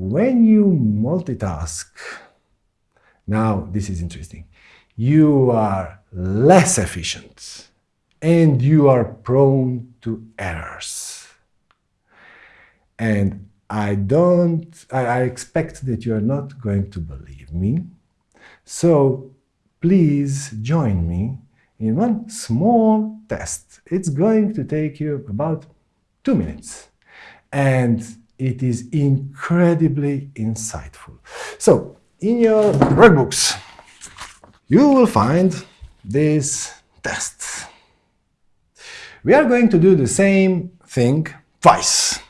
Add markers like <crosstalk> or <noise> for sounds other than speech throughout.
when you multitask, now this is interesting, you are less efficient and you are prone to errors. And I don't, I, I expect that you are not going to believe me. So please join me in one small test. It's going to take you about two minutes. And it is incredibly insightful. So, in your workbooks, you will find this test. We are going to do the same thing twice.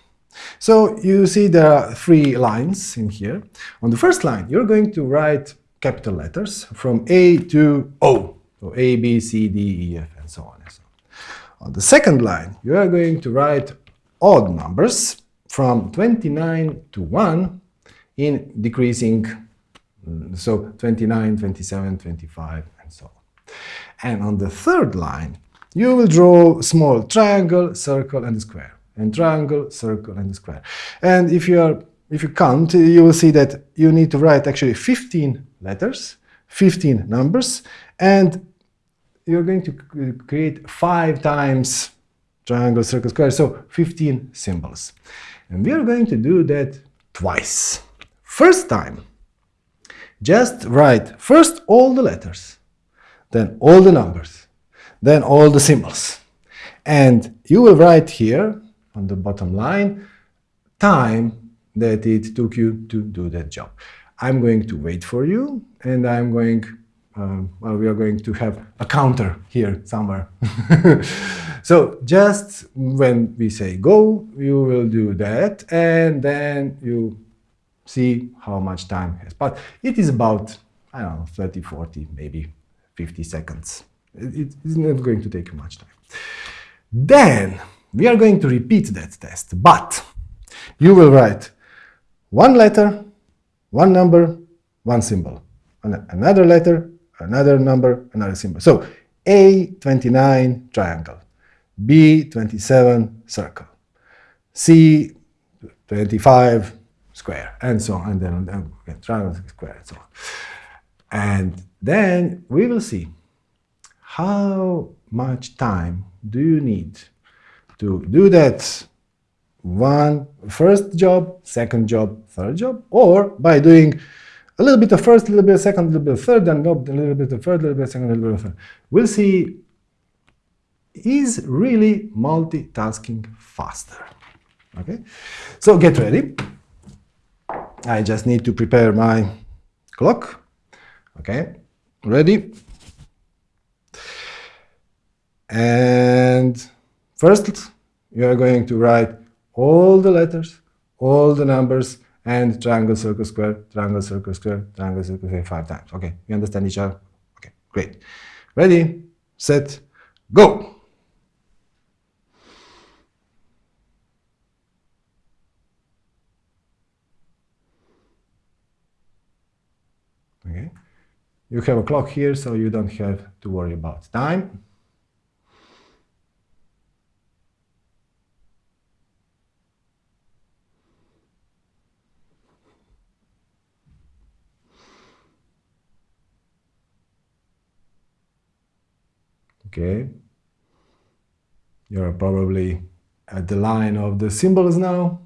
So you see there are three lines in here. On the first line, you're going to write capital letters from A to O. So A, B, C, D, E, F, and so on and so on. On the second line, you are going to write odd numbers from 29 to 1 in decreasing, mm, so 29, 27, 25, and so on. And on the third line, you will draw small triangle, circle, and square. And triangle, circle, and square. And if you are if you count, you will see that you need to write actually 15 letters, 15 numbers, and you're going to create five times triangle, circle, square, so 15 symbols. And we are going to do that twice. First time, just write first all the letters, then all the numbers, then all the symbols. And you will write here on the bottom line time that it took you to do that job. I'm going to wait for you and I'm going, uh, well, we are going to have a counter here somewhere. <laughs> so just when we say go, you will do that and then you see how much time has passed. It is about, I don't know, 30, 40, maybe 50 seconds. It is not going to take much time. Then we are going to repeat that test, but you will write one letter, one number, one symbol, another letter, another number, another symbol. So A29 triangle, B27 circle, C25 square, and so on, and then triangle, square, and so on. And then we will see how much time do you need to do that one first job, second job, third job, or by doing a little bit of first, a little bit of second, a little bit of third, and a little bit of third, a little bit of second, a little bit of third. We'll see is really multitasking faster. Okay, so get ready. I just need to prepare my clock. Okay, ready. And first, you are going to write all the letters, all the numbers, and triangle, circle, square, triangle, circle, square, triangle, circle, square five times. Okay, you understand each other? Okay, great. Ready, set, go! Okay, you have a clock here, so you don't have to worry about time. okay? You're probably at the line of the symbols now.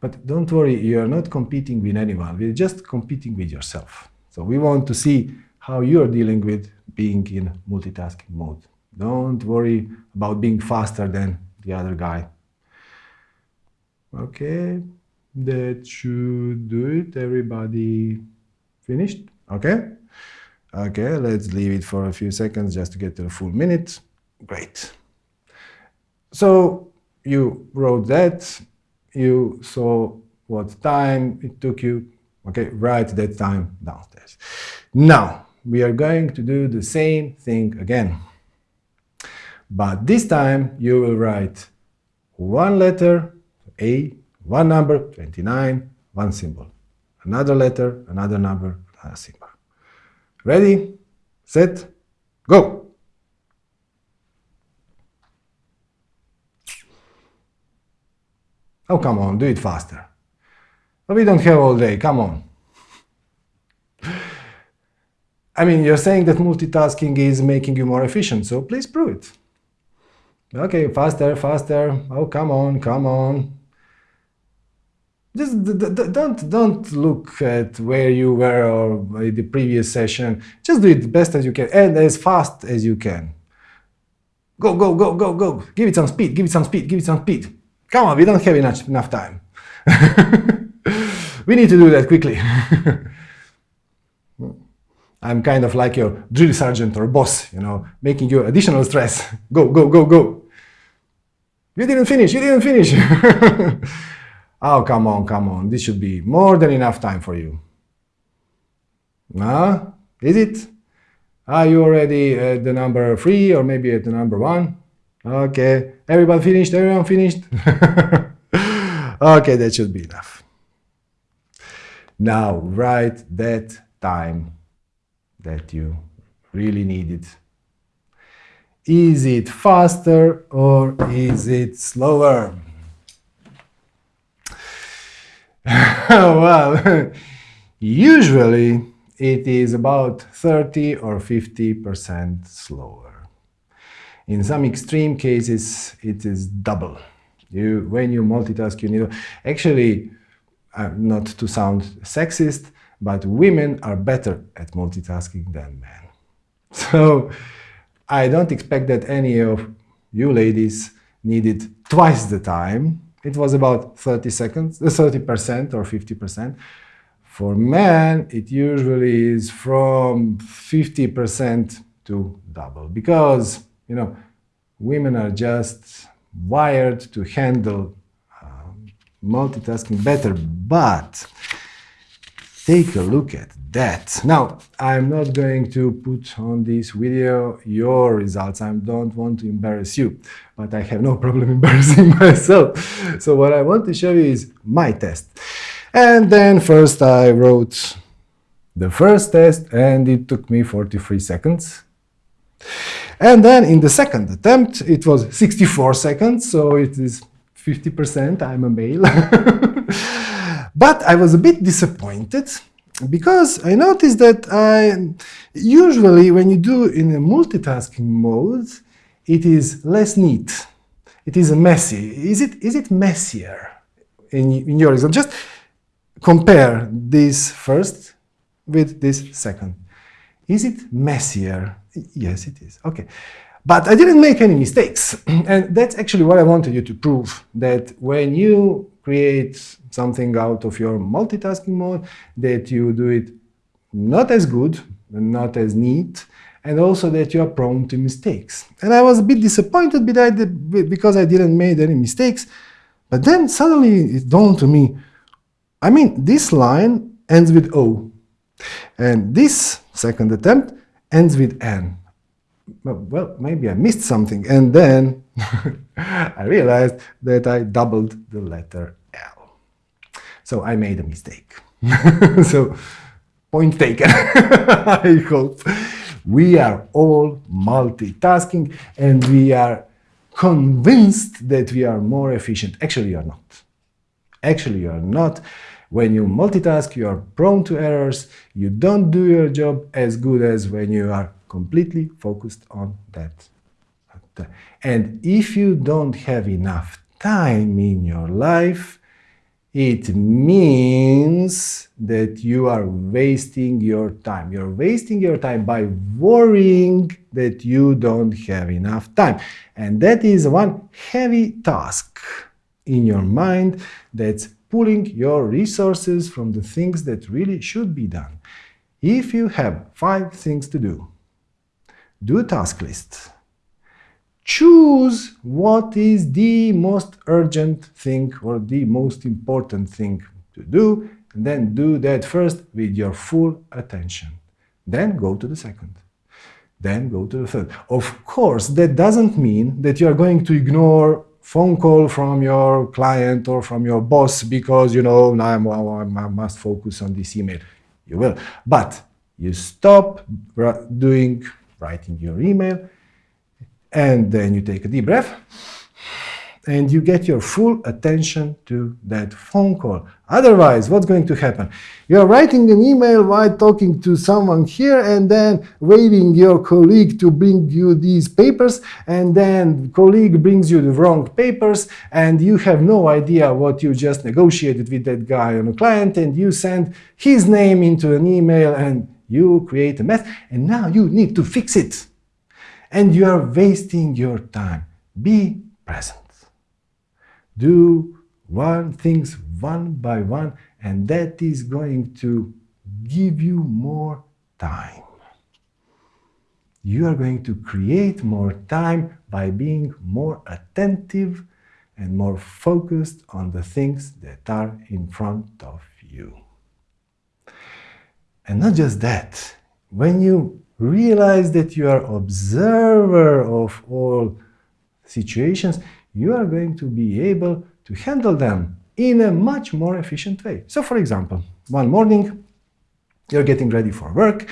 But don't worry, you're not competing with anyone. We're just competing with yourself. So we want to see how you're dealing with being in multitasking mode. Don't worry about being faster than the other guy. Okay, that should do it. Everybody finished? Okay. Okay, let's leave it for a few seconds just to get to the full minute. Great. So you wrote that, you saw what time it took you. Okay, write that time downstairs. Now, we are going to do the same thing again. But this time you will write one letter, A, one number, 29, one symbol. Another letter, another number, another symbol. Ready, set, go. Oh, come on, do it faster. But we don't have all day, come on. I mean, you're saying that multitasking is making you more efficient, so please prove it. Okay, faster, faster. Oh, come on, come on. Just don't, don't look at where you were or in the previous session. Just do it the best as you can and as fast as you can. Go, go, go, go, go. Give it some speed, give it some speed, give it some speed. Come on, we don't have enough, enough time. <laughs> we need to do that quickly. I'm kind of like your drill sergeant or boss, you know, making you additional stress. Go, go, go, go. You didn't finish, you didn't finish. <laughs> oh, come on, come on. This should be more than enough time for you. Nah, is it? Are you already at the number three or maybe at the number one? Okay, everybody finished, everyone finished? <laughs> okay, that should be enough. Now write that time that you really need it. Is it faster or is it slower? <laughs> well, <laughs> usually it is about 30 or 50% slower. In some extreme cases, it is double. You, when you multitask, you need... Actually, not to sound sexist, but women are better at multitasking than men. <laughs> So I don't expect that any of you ladies needed twice the time. It was about 30 seconds, 30% or 50%. For men, it usually is from 50% to double because, you know, women are just wired to handle uh, multitasking better, but take a look at that. Now, I'm not going to put on this video your results. I don't want to embarrass you, but I have no problem <laughs> embarrassing myself. So what I want to show you is my test. And then first I wrote the first test and it took me 43 seconds. And then in the second attempt, it was 64 seconds, so it is 50%, I'm a male. <laughs> But I was a bit disappointed because I noticed that I usually when you do in a multitasking mode, it is less neat. It is messy. Is it is it messier in, in your example? Just compare this first with this second. Is it messier? Yes, it is. Okay. But I didn't make any mistakes. <clears throat> and that's actually what I wanted you to prove, that when you create something out of your multitasking mode, that you do it not as good, not as neat, and also that you are prone to mistakes. And I was a bit disappointed because I didn't make any mistakes, but then suddenly it dawned to me, I mean, this line ends with O, and this second attempt ends with N. Well, maybe I missed something, and then <laughs> I realized that I doubled the letter L. so I made a mistake. <laughs> so point taken, <laughs> I hope. We are all multitasking and we are convinced that we are more efficient. Actually, you are not. Actually, you are not. When you multitask, you are prone to errors. You don't do your job as good as when you are completely focused on that. And if you don't have enough time in your life, it means that you are wasting your time. You're wasting your time by worrying that you don't have enough time. And that is one heavy task in your mind that's pulling your resources from the things that really should be done. If you have five things to do, do a task list choose what is the most urgent thing or the most important thing to do, and then do that first with your full attention. Then go to the second. Then go to the third. Of course, that doesn't mean that you are going to ignore phone call from your client or from your boss because, you know, now I must focus on this email. You will. But you stop doing, writing your email, and then you take a deep breath. and you get your full attention to that phone call. Otherwise, what's going to happen? You're writing an email while talking to someone here and then waiting your colleague to bring you these papers and then colleague brings you the wrong papers and you have no idea what you just negotiated with that guy on a client and you send his name into an email and you create a mess and now you need to fix it. And you are wasting your time. Be present. Do one things one by one, and that is going to give you more time. You are going to create more time by being more attentive and more focused on the things that are in front of you. And not just that, when you realize that you are observer of all situations, you are going to be able to handle them in a much more efficient way. So for example, one morning, you're getting ready for work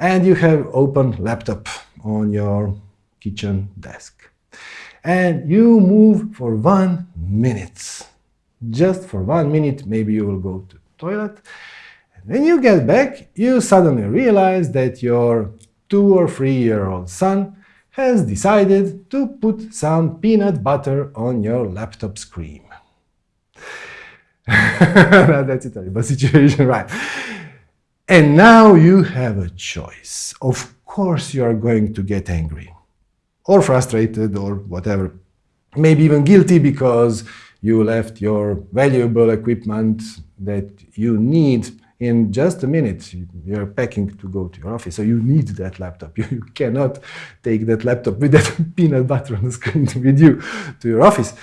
and you have open laptop on your kitchen desk. And you move for one minute. Just for one minute, maybe you will go to toilet. When you get back, you suddenly realize that your two or three year old son has decided to put some peanut butter on your laptop screen. <laughs> That's a terrible situation, right? And now you have a choice. Of course you are going to get angry or frustrated or whatever. Maybe even guilty because you left your valuable equipment that you need in just a minute, you're packing to go to your office, so you need that laptop. <laughs> You, cannot take that laptop with that <laughs> peanut butter on the screen <laughs> with you to your office.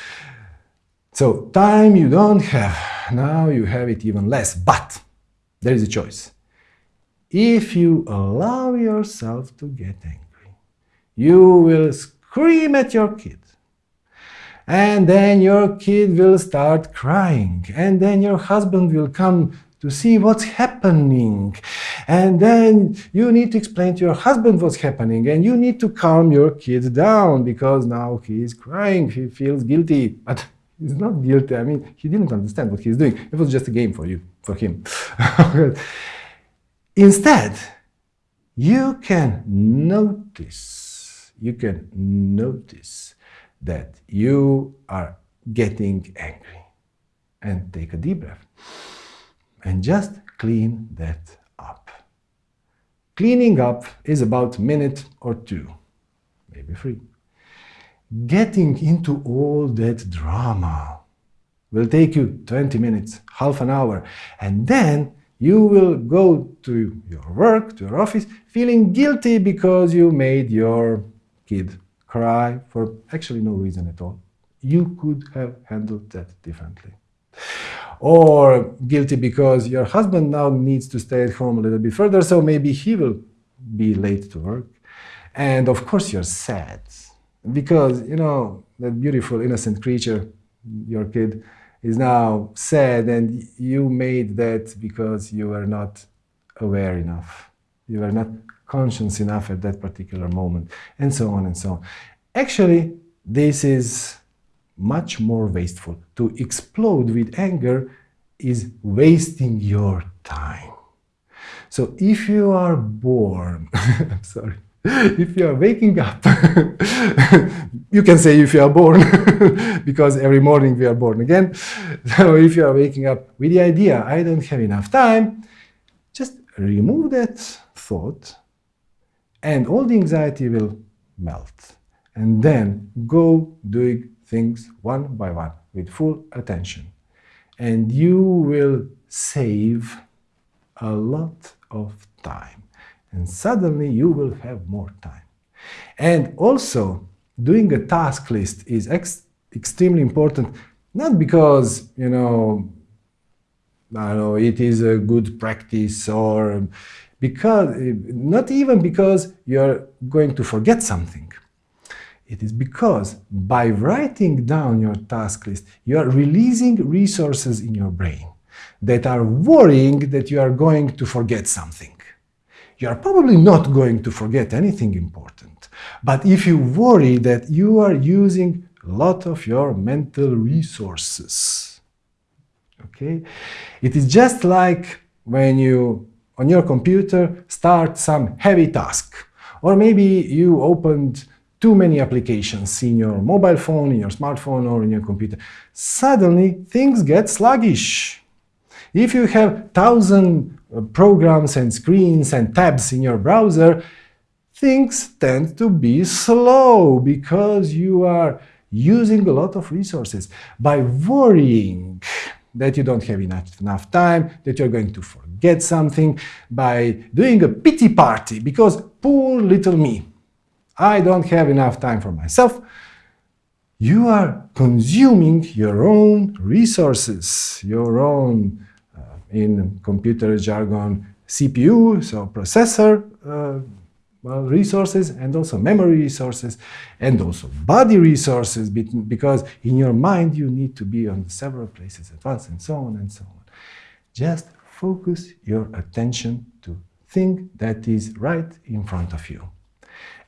So time you don't have, now you have it even less, but there is a choice. If you allow yourself to get angry, you will scream at your kid. And then your kid will start crying. And then your husband will come to see what's happening. And then you need to explain to your husband what's happening and you need to calm your kid down because now he is crying, he feels guilty, but he's not guilty. I mean, he didn't understand what he's doing. It was just a game for you, for him. <laughs> Instead, you can notice, you can notice that you are getting angry and take a deep breath and just clean that up. Cleaning up is about a minute or two, maybe three. Getting into all that drama will take you 20 minutes, half an hour, and then you will go to your work, to your office, feeling guilty because you made your kid cry for actually no reason at all. You could have handled that differently or guilty because your husband now needs to stay at home a little bit further, so maybe he will be late to work. And of course you're sad because, you know, that beautiful innocent creature, your kid, is now sad and you made that because you were not aware enough. You were not conscious enough at that particular moment, and so on and so on. Actually, this is much more wasteful. To explode with anger is wasting your time. So if you are born, I'm <laughs> sorry, if you are waking up, <laughs> you can say if you are born, <laughs> because every morning we are born again. So if you are waking up with the idea, I don't have enough time, just remove that thought and all the anxiety will melt. And then go doing things one by one with full attention. And you will save a lot of time. And suddenly you will have more time. And also, doing a task list is ex extremely important, not because, you know, I know, it is a good practice or because, not even because you're going to forget something. It is because by writing down your task list, you are releasing resources in your brain that are worrying that you are going to forget something. You are probably not going to forget anything important. But if you worry that you are using a lot of your mental resources. Okay? It is just like when you, on your computer, start some heavy task. Or maybe you opened too many applications in your mobile phone, in your smartphone, or in your computer. Suddenly, things get sluggish. If you have thousand uh, programs and screens and tabs in your browser, things tend to be slow because you are using a lot of resources. By worrying that you don't have enough, enough time, that you're going to forget something, by doing a pity party because poor little me, I don't have enough time for myself, you are consuming your own resources, your own, uh, in computer jargon, CPU, so processor uh, well, resources, and also memory resources, and also body resources, because in your mind you need to be on several places at once, and so on and so on. Just focus your attention to thing that is right in front of you.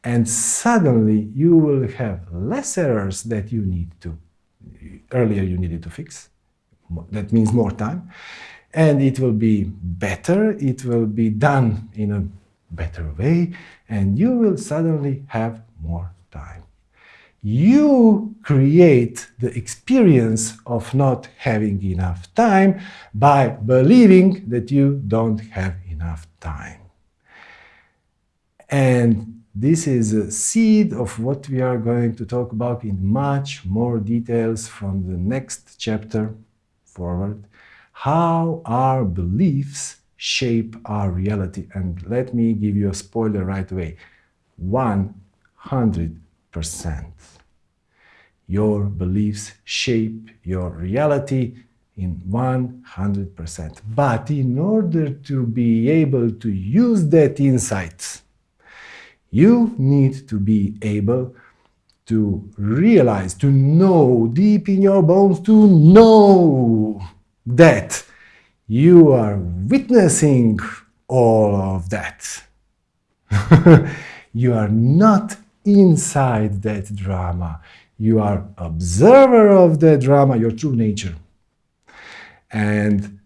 And suddenly you will have less errors that you need to, earlier you needed to fix. That means more time. And it will be better, it will be done in a better way, and you will suddenly have more time. You create the experience of not having enough time by believing that you don't have enough time. And this is a seed of what we are going to talk about in much more details from the next chapter forward. How our beliefs shape our reality. And let me give you a spoiler right away. 100%. Your beliefs shape your reality in 100%. But in order to be able to use that insight, you need to be able to realize, to know deep in your bones, to know that you are witnessing all of that. <laughs> you are not inside that drama. You are observer of the drama, your true nature. And,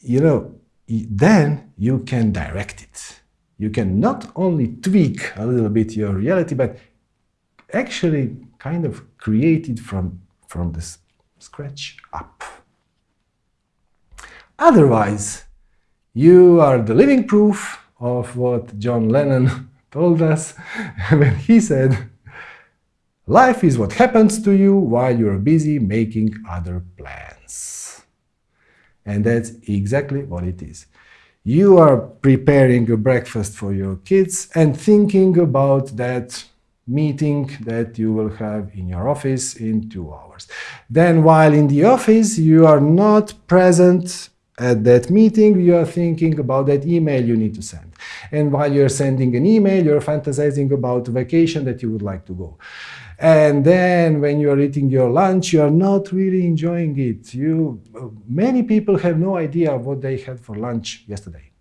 you know, then you can direct it. You can not only tweak a little bit your reality, but actually kind of create it from, from the scratch up. Otherwise, you are the living proof of what John Lennon <laughs> told us <laughs> when he said, Life is what happens to you while you're busy making other plans. And that's exactly what it is. You are preparing a breakfast for your kids and thinking about that meeting that you will have in your office in two hours. Then while in the office, you are not present at that meeting, you are thinking about that email you need to send. And while you're sending an email, you're fantasizing about vacation that you would like to go. And then when you're eating your lunch, you are not really enjoying it. You, many people have no idea what they had for lunch yesterday.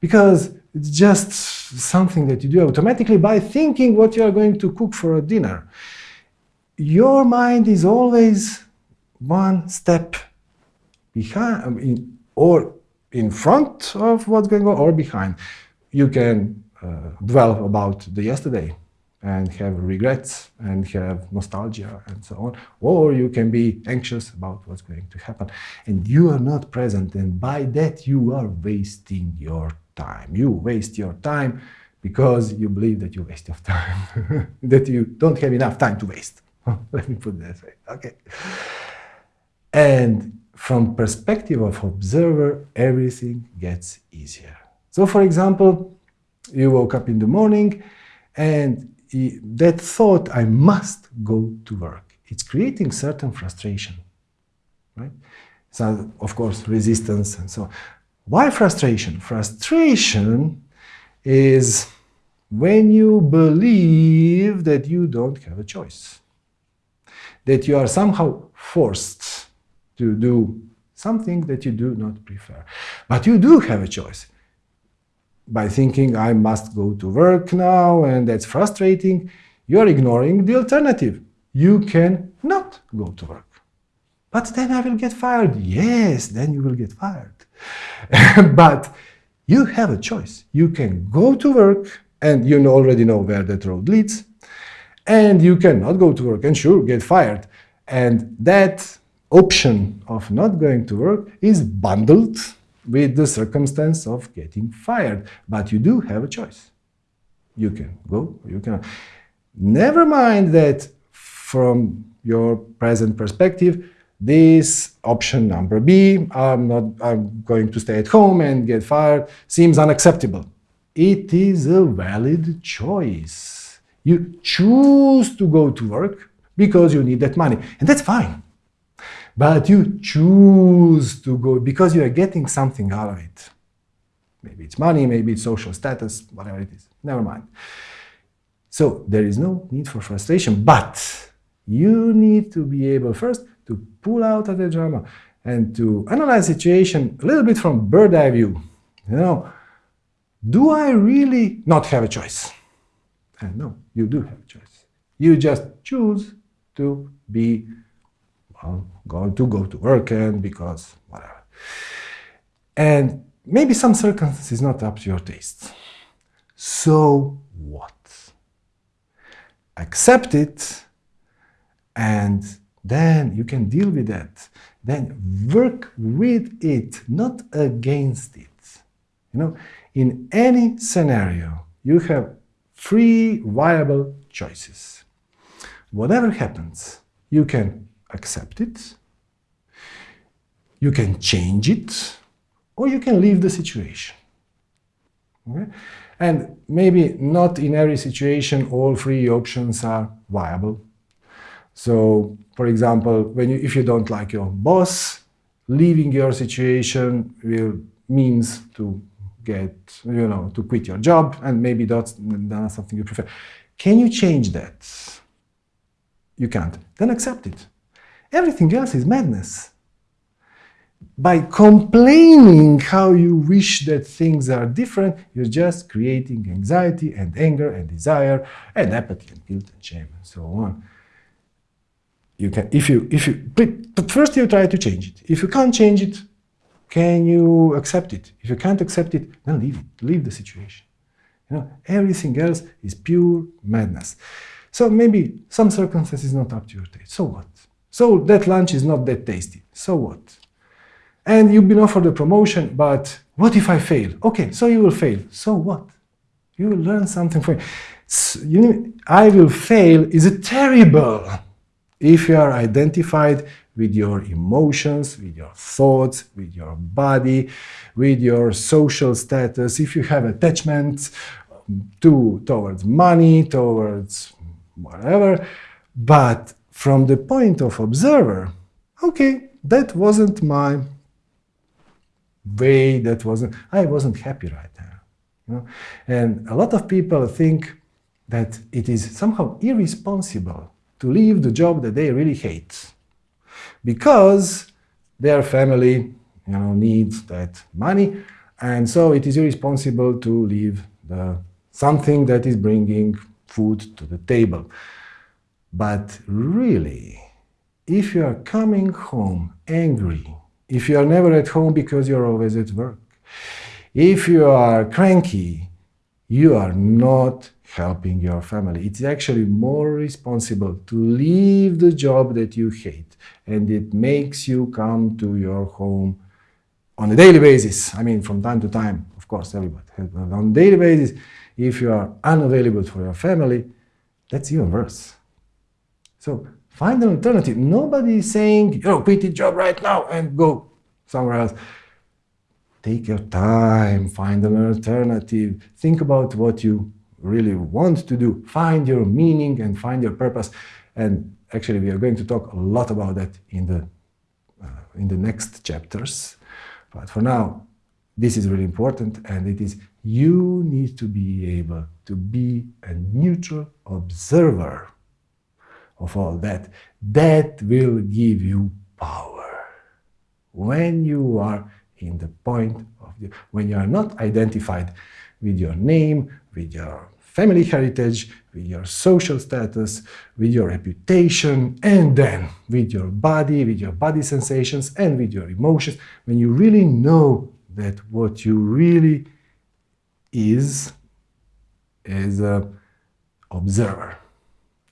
Because it's just something that you do automatically by thinking what you are going to cook for a dinner. Your mind is always one step behind, in, or in front of what's going on, or behind. You can uh, dwell about the yesterday and have regrets and have nostalgia and so on, or you can be anxious about what's going to happen. And you are not present, and by that you are wasting your time. You waste your time because you believe that you waste your time, <laughs> that you don't have enough time to waste. <laughs> Let me put it that way. Okay. And from perspective of observer, everything gets easier. So for example, you woke up in the morning and that thought, I must go to work, it's creating certain frustration, right? So, of course, resistance and so on. Why frustration? Frustration is when you believe that you don't have a choice, that you are somehow forced to do something that you do not prefer. But you do have a choice. By thinking, I must go to work now, and that's frustrating, you're ignoring the alternative. you can not go to work. But then I will get fired. Yes, then you will get fired. <laughs> but you have a choice. You can go to work, and you already know where that road leads, and you cannot go to work and sure, get fired. And that option of not going to work is bundled with the circumstance of getting fired. But you do have a choice. You can go, you can. Never mind that from your present perspective, this option number B, I'm not I'm going to stay at home and get fired, seems unacceptable. It is a valid choice. You choose to go to work because you need that money, and that's fine. But you choose to go because you are getting something out of it. Maybe it's money, maybe it's social status, whatever it is. Never mind. So there is no need for frustration, but you need to be able first to pull out of the drama and to analyze situation a little bit from bird eye view. You know, do I really not have a choice? And no, you do have a choice. You just choose to be well, going to go to work and because whatever. And maybe some circumstances is not up to your taste. So what? Accept it and then you can deal with that. Then work with it, not against it. You know, in any scenario, you have three viable choices. Whatever happens, you can accept it, you can change it, or you can leave the situation. Okay? And maybe not in every situation all three options are viable. So, for example, when you, if you don't like your boss, leaving your situation will means to get, you know, to quit your job, and maybe that's not something you prefer. Can you change that? You can't. Then accept it. Everything else is madness. By complaining how you wish that things are different, you're just creating anxiety and anger and desire and apathy and guilt and shame and so on. You can if you if you but first you try to change it. If you can't change it can you accept it? If you can't accept it then leave it. Leave the situation. You know everything else is pure madness. So maybe some circumstances not up to your taste. So what so that lunch is not that tasty. So what? And you've been offered a promotion but what if i fail? Okay so you will fail. So what? You will learn something from you i will fail is a terrible if you are identified with your emotions, with your thoughts, with your body, with your social status, if you have attachment um, to, towards money, towards whatever, but from the point of observer, okay, that wasn't my way, that wasn't, I wasn't happy right there. You know? And a lot of people think that it is somehow irresponsible to leave the job that they really hate because their family you know, needs that money and so it is irresponsible to leave the, something that is bringing food to the table. But really, if you are coming home angry, if you are never at home because you're always at work, if you are cranky, you are not helping your family. It's actually more responsible to leave the job that you hate and it makes you come to your home on a daily basis. I mean, from time to time, of course, everybody. On a daily basis, if you are unavailable for your family, that's even worse. So find an alternative. Nobody is saying, you know, quit your job right now and go somewhere else. Take your time, find an alternative. Think about what you really want to do. Find your meaning and find your purpose. And actually, we are going to talk a lot about that in the, uh, in the next chapters. But for now, this is really important, and it is you need to be able to be a neutral observer of all that. That will give you power. When you are in the point of the, when you are not identified with your name, with your family heritage, with your social status, with your reputation, and then with your body, with your body sensations, and with your emotions, when you really know that what you really is, is a observer,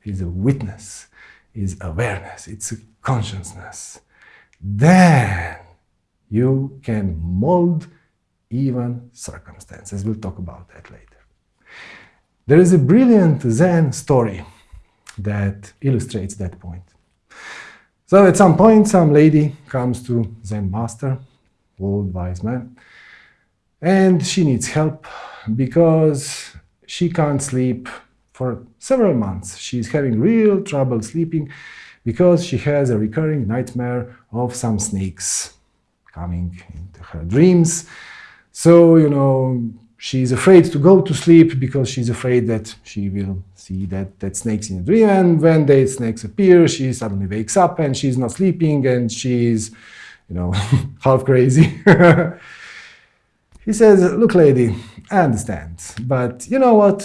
is a witness, is awareness, it's a consciousness, then you can mold even circumstances. We'll talk about that later. There is a brilliant Zen story that illustrates that point. So at some point, some lady comes to Zen master, old wise man, and she needs help because she can't sleep for several months. She's having real trouble sleeping because she has a recurring nightmare of some snakes coming into her dreams. So, you know, she's afraid to go to sleep because she's afraid that she will see that, that snakes in a dream. And when the snakes appear, she suddenly wakes up and she's not sleeping and she's, you know, <laughs> half crazy. <laughs> he says, look, lady, I understand, but you know what?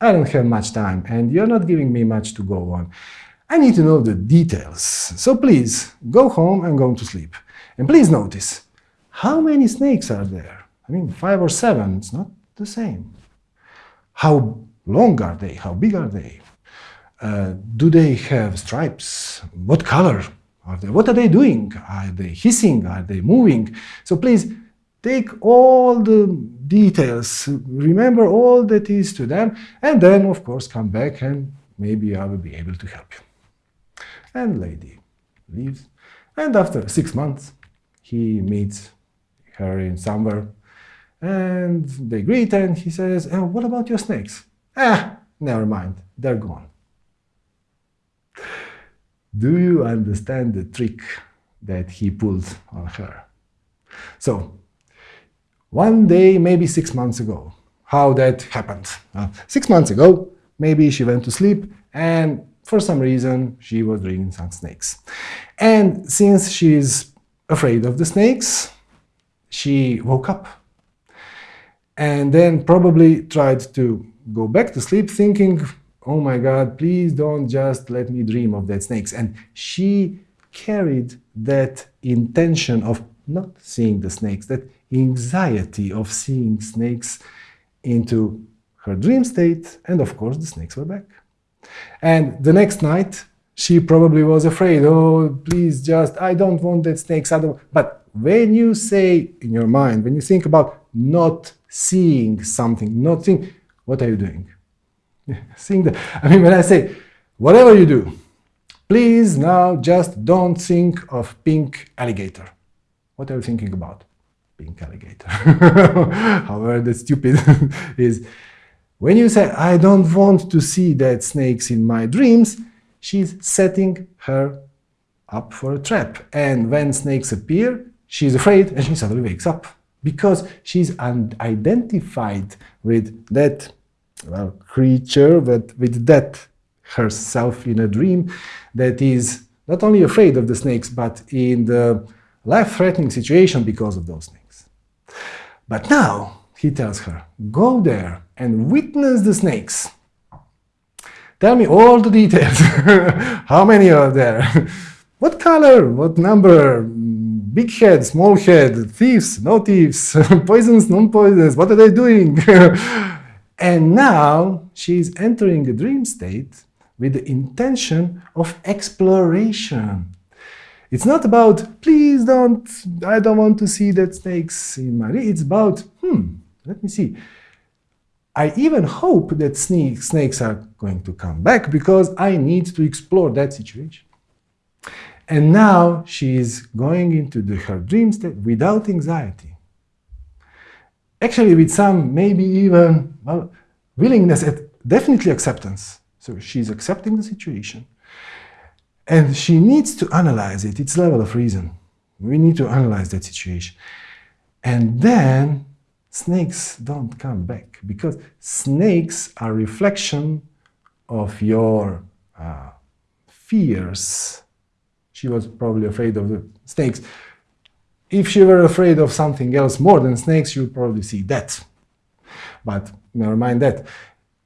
I don't have much time and you're not giving me much to go on. I need to know the details. So please, go home and go to sleep. And please notice, how many snakes are there? I mean, five or seven, it's not the same. How long are they? How big are they? Uh, do they have stripes? What color are they? What are they doing? Are they hissing? Are they moving? So please take all the details, remember all that is to them, and then, of course, come back and maybe I will be able to help you. And lady leaves. And after six months, he meets her in somewhere and they greet and he says, oh, what about your snakes? Ah, never mind, they're gone. Do you understand the trick that he pulled on her? So, one day, maybe six months ago, how that happened. Uh, six months ago, maybe she went to sleep and for some reason she was dreaming some snakes. And since she's afraid of the snakes, she woke up and then probably tried to go back to sleep thinking, oh my God, please don't just let me dream of that snakes. And she carried that intention of not seeing the snakes, that anxiety of seeing snakes into her dream state, and of course the snakes were back. And the next night, she probably was afraid, oh, please just, I don't want that snakes. I don't. But when you say in your mind, when you think about not seeing something, not seeing, what are you doing? <laughs> seeing that. I mean, when I say, whatever you do, please now just don't think of pink alligator. What are you thinking about? Pink alligator. <laughs> However, the stupid <laughs> is when you say, I don't want to see that snakes in my dreams, she's setting her up for a trap. And when snakes appear, she's afraid and she suddenly wakes up because she's identified with that well, creature, that, with that herself in a dream that is not only afraid of the snakes, but in the life-threatening situation because of those snakes. But now, he tells her, go there and witness the snakes. Tell me all the details. <laughs> How many are there? <laughs> what color? What number? big head, small head, thieves, no thieves, <laughs> poisons, non-poisons, what are they doing? and now she is entering a dream state with the intention of exploration. It's not about, please don't, I don't want to see that snakes in my, it's about, hmm, let me see. I even hope that snakes are going to come back because I need to explore that situation. And now she is going into the, her dream state without anxiety. Actually, with some maybe even well, willingness, at definitely acceptance. So she's accepting the situation. And she needs to analyze it, its level of reason. We need to analyze that situation. And then snakes don't come back because snakes are reflection of your uh, fears she was probably afraid of the snakes. If she were afraid of something else more than snakes, she would probably see that. But never mind that.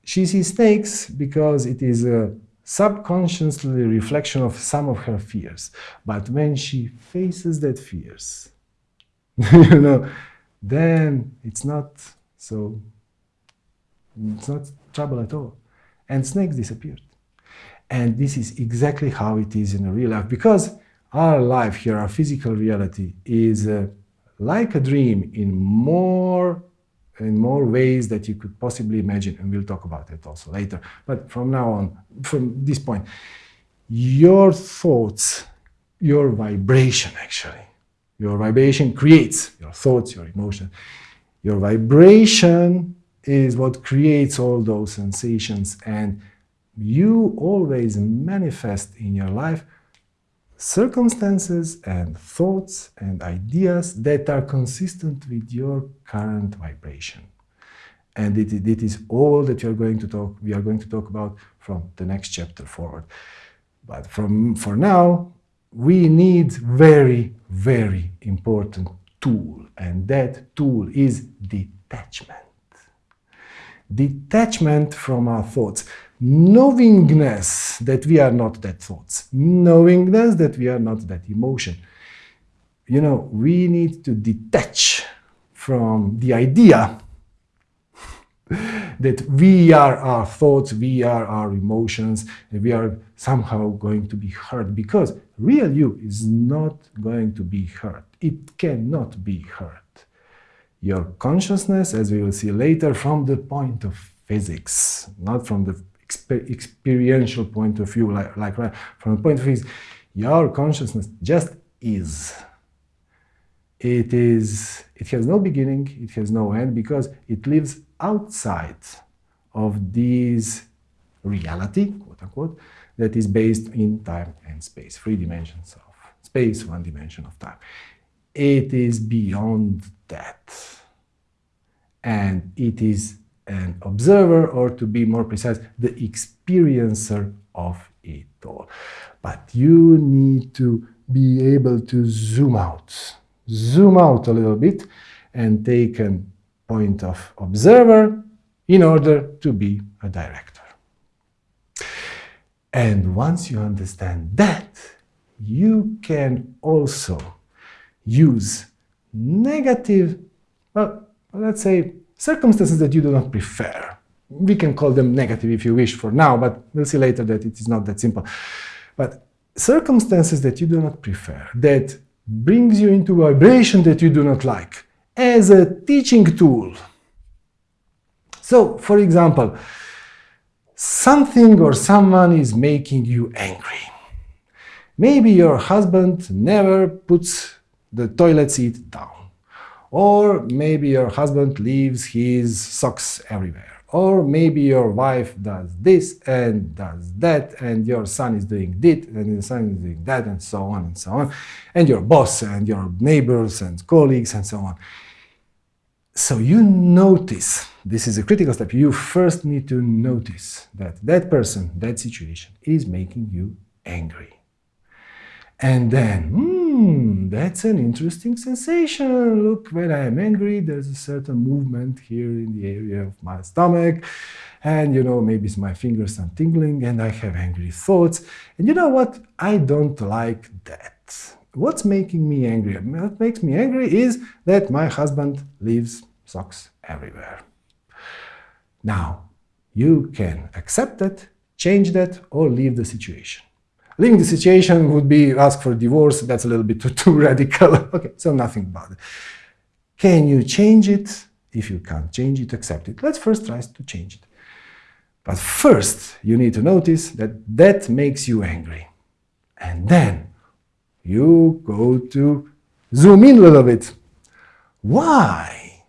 she sees snakes because it is a subconsciously reflection of some of her fears. But when she faces that fears, <laughs> you know, then it's not so, it's not trouble at all. And snakes disappeared. And this is exactly how it is in real life because our life here, our physical reality, is uh, like a dream in more in more ways that you could possibly imagine, and we'll talk about it also later. But from now on, from this point, your thoughts, your vibration actually, your vibration creates your thoughts, your emotions. Your vibration is what creates all those sensations, and you always manifest in your life circumstances and thoughts and ideas that are consistent with your current vibration. And it, it is all that you're going to talk, we are going to talk about from the next chapter forward. But from, for now, we need very, very important tool, and that tool is detachment. Detachment from our thoughts knowingness that we are not that thoughts, knowingness that we are not that emotion. You know, we need to detach from the idea <laughs> that we are our thoughts, we are our emotions, and we are somehow going to be hurt because real you is not going to be hurt. It cannot be hurt. Your consciousness, as we will see later, from the point of physics, not from the experiential point of view, like, like from the point of view, your consciousness just is. It is, it has no beginning, it has no end, because it lives outside of this reality, quote unquote, that is based in time and space, three dimensions of space, one dimension of time. It is beyond that. And it is an observer, or to be more precise, the experiencer of it all. But you need to be able to zoom out, zoom out a little bit and take a point of observer in order to be a director. And once you understand that, you can also use negative, well, let's say circumstances that you do not prefer. We can call them negative if you wish for now, but we'll see later that it is not that simple. But circumstances that you do not prefer, that brings you into vibration that you do not like, as a teaching tool. So, for example, something or someone is making you angry. Maybe your husband never puts the toilet seat down. Or maybe your husband leaves his socks everywhere. Or maybe your wife does this and does that, and your son is doing this, and your son is doing that, and so on and so on. And your boss and your neighbors and colleagues and so on. So you notice, this is a critical step, you first need to notice that that person, that situation is making you angry. And then, hmm, hmm, that's an interesting sensation. Look, when I am angry, there's a certain movement here in the area of my stomach. And, you know, maybe it's my fingers are tingling and I have angry thoughts. And you know what? I don't like that. What's making me angry? What makes me angry is that my husband leaves socks everywhere. Now, you can accept that, change that, or leave the situation. Leaving the situation would be ask for divorce. That's a little bit <laughs> too, too radical. <laughs> okay, so nothing about it. Can you change it? If you can't change it, accept it. Let's first try to change it. But first, you need to notice that that makes you angry. And then you go to zoom in a little bit. Why?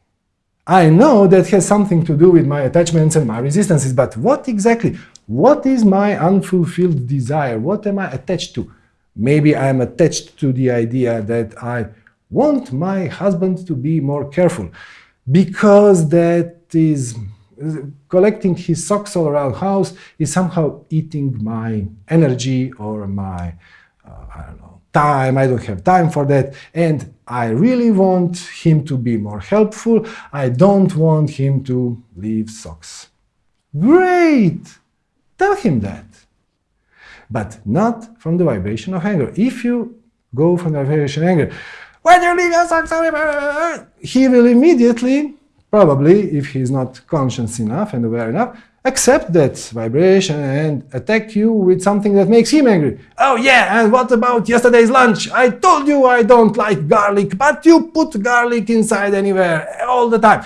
I know that has something to do with my attachments and my resistances, but what exactly? What is my unfulfilled desire? What am I attached to? Maybe I am attached to the idea that I want my husband to be more careful because that is collecting his socks all around house is somehow eating my energy or my uh, I don't know time I don't have time for that and I really want him to be more helpful I don't want him to leave socks Great! Tell him that. But not from the vibration of anger. If you go from the vibration of anger, when you leave your socks he will immediately, probably, if he's not conscious enough and aware enough, accept that vibration and attack you with something that makes him angry. Oh yeah, and what about yesterday's lunch? I told you I don't like garlic, but you put garlic inside anywhere all the time.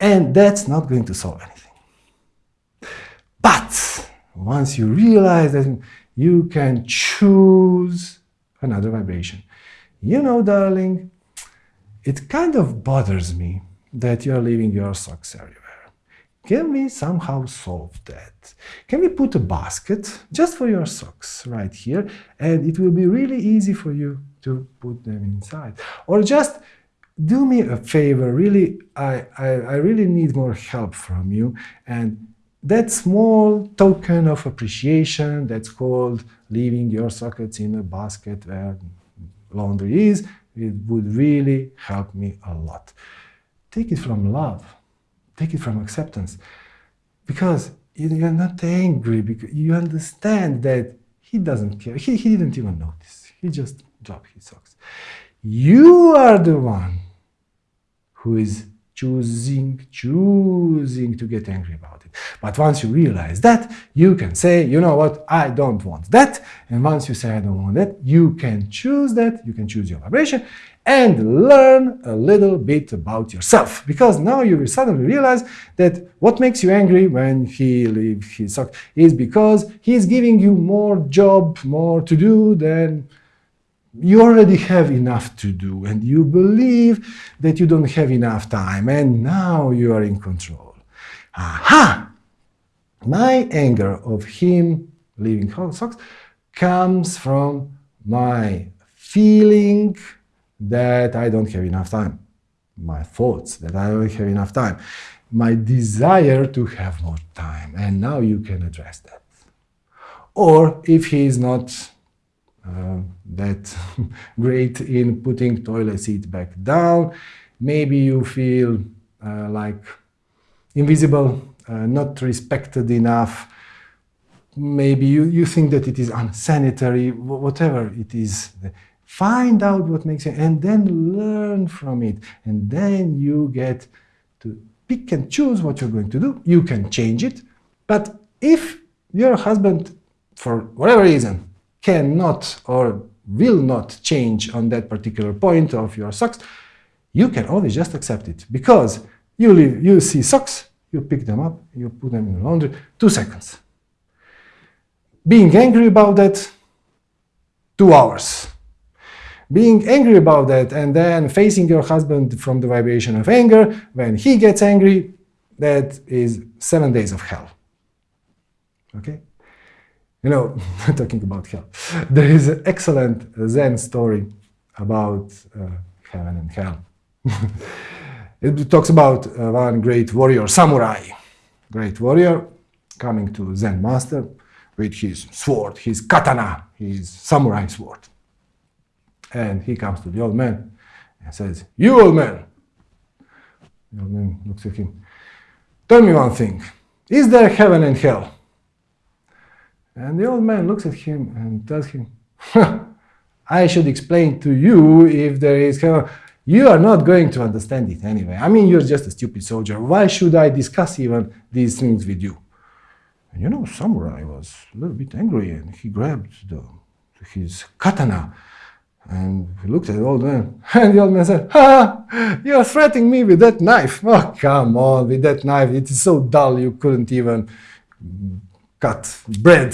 And that's not going to solve anything. But once you realize that you can choose another vibration. You know, darling, it kind of bothers me that you're leaving your socks everywhere. Can we somehow solve that? Can we put a basket just for your socks right here and it will be really easy for you to put them inside? Or just do me a favor, really, I, I, I really need more help from you and that small token of appreciation that's called leaving your sockets in a basket where laundry is, it would really help me a lot. Take it from love take it from acceptance. Because you're not angry, because you understand that he doesn't care. He, he didn't even notice. He just dropped his socks. You are the one who is choosing, choosing to get angry about it. But once you realize that, you can say, you know what, I don't want that. And once you say, I don't want that, you can choose that, you can choose your vibration, and learn a little bit about yourself. Because now you will suddenly realize that what makes you angry when he leaves his socks is because he's giving you more job, more to do than you already have enough to do and you believe that you don't have enough time and now you are in control. Aha! My anger of him leaving socks comes from my feeling that I don't have enough time, my thoughts that I don't have enough time, my desire to have more time, and now you can address that. Or if he is not that <laughs> great in putting toilet seat back down, maybe you feel uh, like invisible, uh, not respected enough, maybe you, you think that it is unsanitary, whatever it is Find out what makes you, and then learn from it. And then you get to pick and choose what you're going to do. You can change it. But if your husband, for whatever reason, cannot or will not change on that particular point of your socks, you can always just accept it. Because you, leave, you see socks, you pick them up, you put them in the laundry, two seconds. Being angry about that, two hours being angry about that and then facing your husband from the vibration of anger, when he gets angry, that is seven days of hell. Okay? You know, <laughs> talking about hell, there is an excellent Zen story about uh, heaven and hell. <laughs> it talks about uh, one great warrior, samurai, great warrior, coming to Zen master with his sword, his katana, his samurai sword. And he comes to the old man and says, You old man! The old man looks at him. Tell me one thing. Is there heaven and hell? And the old man looks at him and tells him, I should explain to you if there is. You are not going to understand it anyway. I mean, you're just a stupid soldier. Why should I discuss even these things with you? And you know, Samurai was a little bit angry and he grabbed the, his katana and he looked at the old man, <laughs> and the old man said, Ha! You're threatening me with that knife. <laughs> Oh, come on, with that knife. It is so dull you couldn't even cut bread.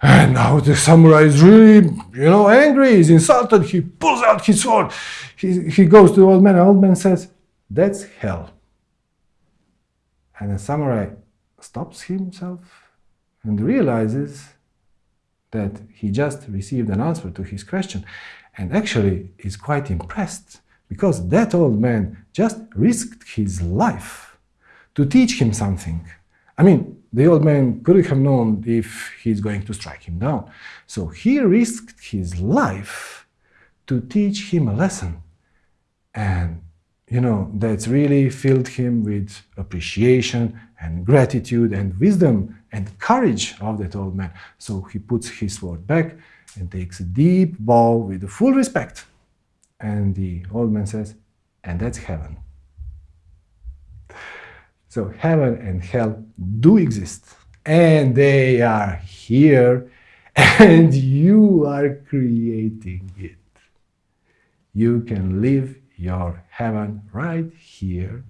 And now the samurai is really, you know, angry. He's insulted. He pulls out his sword. He, he goes to the old man. The old man says, That's hell. And the samurai stops himself and realizes that he just received an answer to his question and actually is quite impressed because that old man just risked his life to teach him something. I mean, the old man could have known if he's going to strike him down. So he risked his life to teach him a lesson. And you know, that's really filled him with appreciation and gratitude and wisdom and courage of that old man. So he puts his sword back and takes a deep bow with full respect. And the old man says, and that's heaven. So heaven and hell do exist. And they are here <laughs> and you are creating it. You can live your heaven right here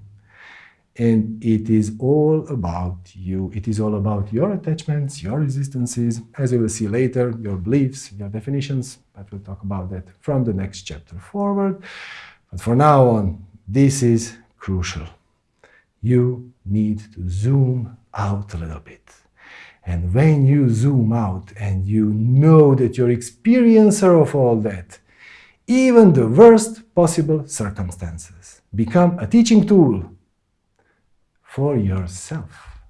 and it is all about you. It is all about your attachments, your resistances, as we will see later, your beliefs, your definitions, but we'll talk about that from the next chapter forward. But for now on, this is crucial you need to zoom out a little bit. And when you zoom out and you know that you're experiencer of all that, even the worst possible circumstances become a teaching tool for yourself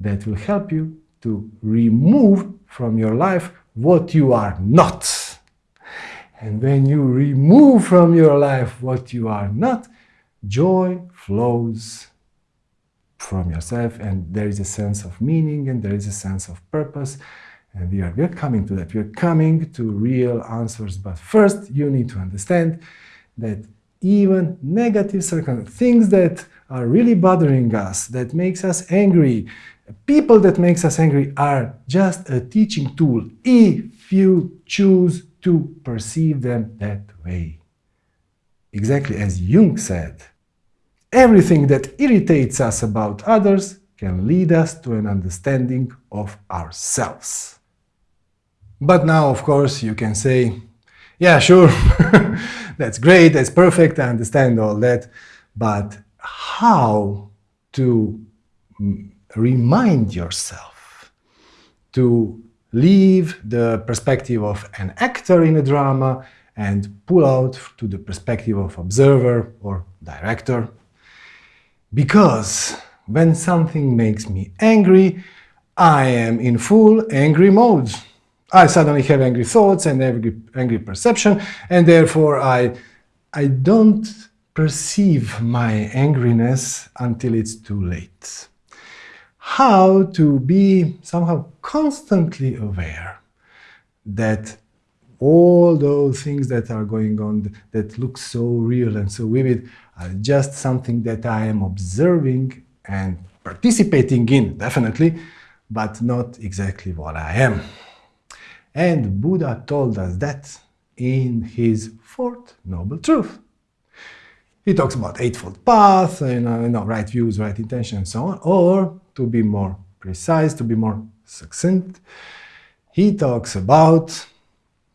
that will help you to remove from your life what you are not. And when you remove from your life what you are not, joy flows from yourself and there is a sense of meaning and there is a sense of purpose and we are, we are coming to that. We are coming to real answers. But first, you need to understand that even negative circumstances, things that are really bothering us, that makes us angry, people that makes us angry are just a teaching tool if you choose to perceive them that way. Exactly as Jung said, Everything that irritates us about others can lead us to an understanding of ourselves. But now, of course, you can say, yeah, sure, <laughs> that's great, that's perfect, I understand all that, but how to mm, remind yourself to leave the perspective of an actor in a drama and pull out to the perspective of observer or director because when something makes me angry, I am in full angry mode. I suddenly have angry thoughts and angry, angry perception, and therefore I, I don't perceive my angriness until it's too late. How to be somehow constantly aware that all those things that are going on that look so real and so vivid are just something that I am observing and participating in, definitely, but not exactly what I am. And Buddha told us that in his fourth noble truth. He talks about eightfold path, you know, you know, right views, right intention, and so on. Or, to be more precise, to be more succinct, he talks about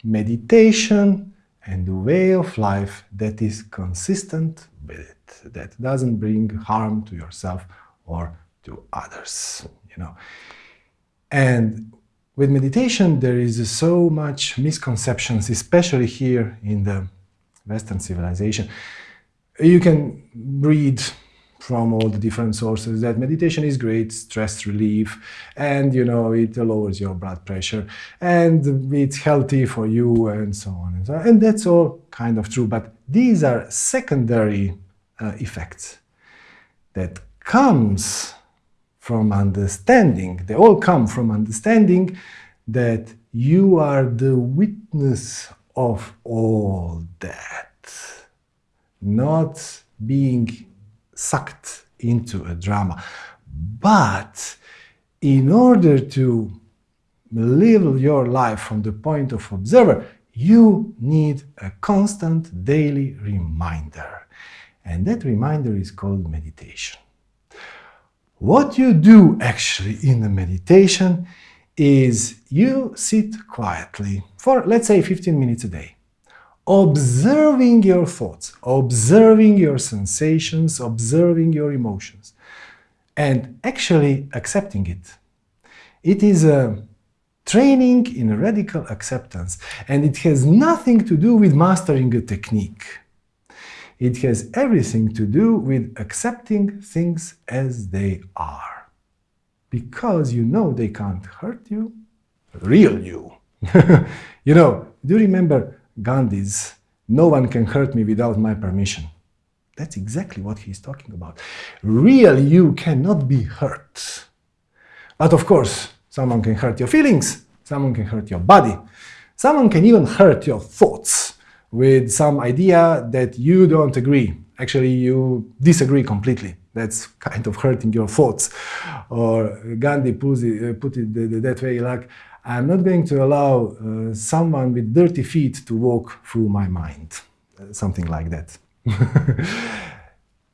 meditation and the way of life that is consistent with it, that doesn't bring harm to yourself or to others, you know. And with meditation, there is so much misconceptions, especially here in the Western civilization. You can read from all the different sources that meditation is great stress relief and you know it lowers your blood pressure and it's healthy for you and so on and so on. and that's all kind of true but these are secondary uh, effects that comes from understanding they all come from understanding that you are the witness of all that not being sucked into a drama. But in order to live your life from the point of observer, you need a constant daily reminder. And that reminder is called meditation. What you do actually in the meditation is you sit quietly for, let's say, 15 minutes a day observing your thoughts, observing your sensations, observing your emotions, and actually accepting it. It is a training in radical acceptance, and it has nothing to do with mastering a technique. It has everything to do with accepting things as they are. Because you know they can't hurt you, real you. <laughs> you know, do you remember Gandhi's, no one can hurt me without my permission. That's exactly what he's talking about. Real you cannot be hurt. But of course, someone can hurt your feelings, someone can hurt your body, someone can even hurt your thoughts with some idea that you don't agree. Actually, you disagree completely. That's kind of hurting your thoughts. Or Gandhi put it, put it that way like, I'm not going to allow uh, someone with dirty feet to walk through my mind. Uh, something like that. <laughs>